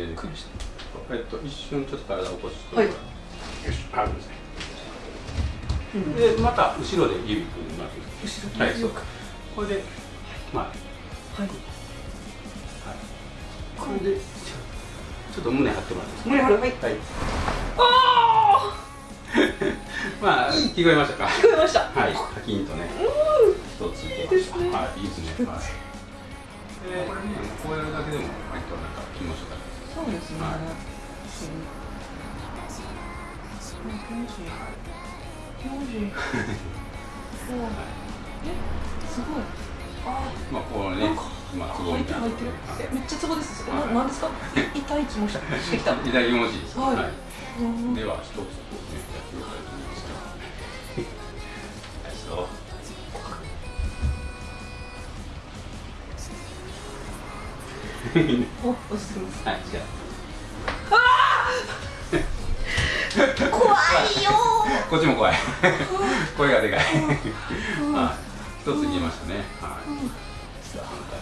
ー、えっと一瞬ちょっと体を起こして。はい。よしあるんですね、でまた後ろで指組みます。後ろはいそうこれでまあ。はい。はい。これで。ちょっと胸張ってもらって胸張る？はい。はい。あ まあ聞こえましたか？あ聞こえました。はい、カキンとね、一ついけました。いいですね。はい、いいですね。はい。で、これね、こうやるだけでも割となんか気持ちよかったです。そうですね。はい。えすごい。あまあ、こうねまあ、めっちゃツボです。ななんですか？い痛い気もしたしてきた左気持ち。はい。では、一つこうね、やっておます。はい、じゃ怖いよあ、こっちも怖い。声がでかい。はい、一つ言いましたね。はい。じゃあ、反対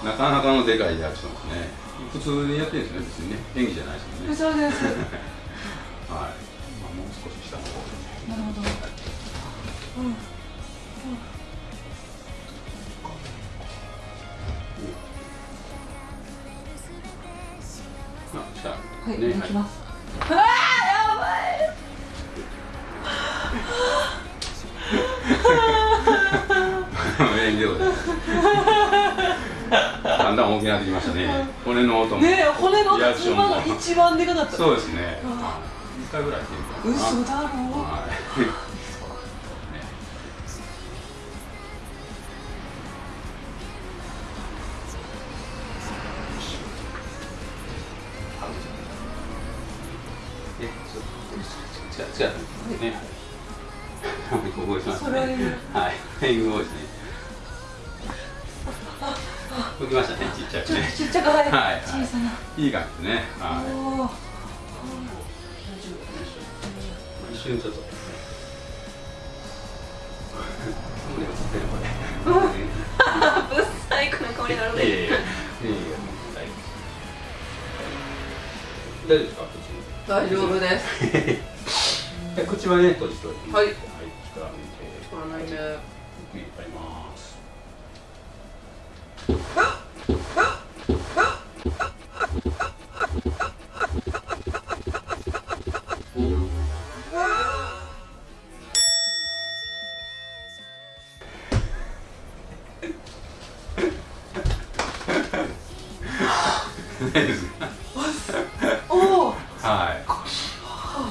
なかなかのでかいリアクションですね。普通にやってるんですね、別にね。演技じゃないですもんね。そうです はい。まあ、もう少し下の方。なるほどうんまあ、下。はい、ね、行きます。ああ、やばい。はい。演技でございます。だんだん大きくなってきましたね。骨の音も。ねえ、骨のリアクションも今が一番でかかった。そうですね。あ一回ぐらいやっていかな。嘘だろう。はい。ね違う違う違うね。はい。ここしますね。それはねはい。フェイングボイスね。動きましたね、ちっちゃくねと。ちっちゃくはい。はい小さな。いい感じね。はい。一瞬ちょっと。大丈夫ですか大丈夫です。口口はね閉じておいてはいはい力抜いてこのね。ゆっくり入ります大丈夫ですおお。はい。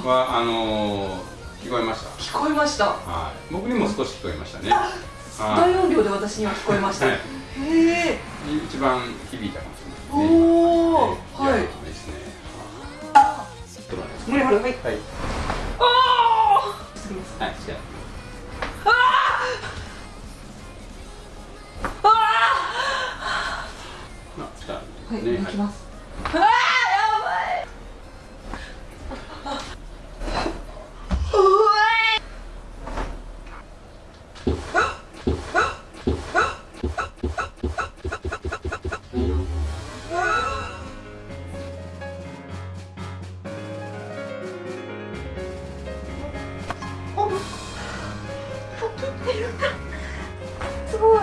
はあのー聞こえました聞こえました。はい。僕にも少し聞こえましたね大音量で私には聞こえました。はい。へえ。一番響い。たかもしれない。ねおお。はい。い。ですねちょっと待ってはい。はい。おお。すみません。はい。い、きます。ああ、やばい。うわいすごい。